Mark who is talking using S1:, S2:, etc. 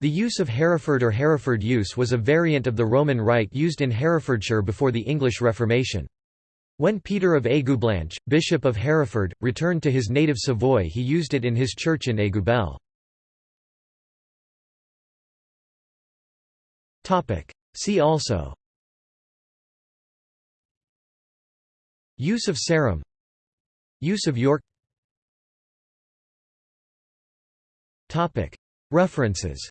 S1: The use of Hereford or Hereford use was a variant of the Roman Rite used in Herefordshire before the English Reformation. When Peter of Aigueblanche, Bishop of Hereford, returned to his native Savoy he used it in his church in Aiguebelle. See also Use of Sarum Use of York References